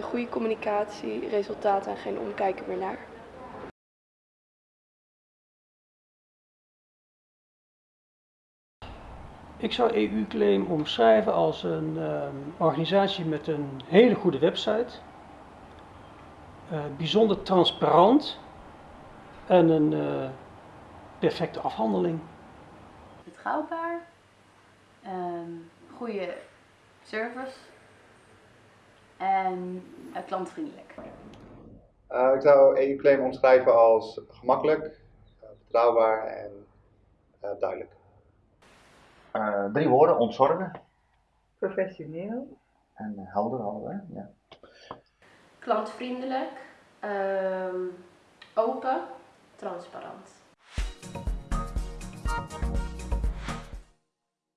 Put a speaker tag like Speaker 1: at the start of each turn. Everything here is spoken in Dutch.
Speaker 1: Goede communicatie, resultaten en geen omkijken meer naar.
Speaker 2: Ik zou EU-claim omschrijven als een ehm, organisatie met een hele goede website, eh, bijzonder transparant en een eh, perfecte afhandeling.
Speaker 3: Betrouwbaar, ehm, goede service en eh, klantvriendelijk.
Speaker 4: Uh, ik zou EU-claim omschrijven als gemakkelijk, uh, betrouwbaar en uh, duidelijk.
Speaker 5: drie woorden, ontzorgen.
Speaker 6: Professioneel.
Speaker 5: En helder hadden we, ja.
Speaker 3: Klantvriendelijk, ehm, open, transparant.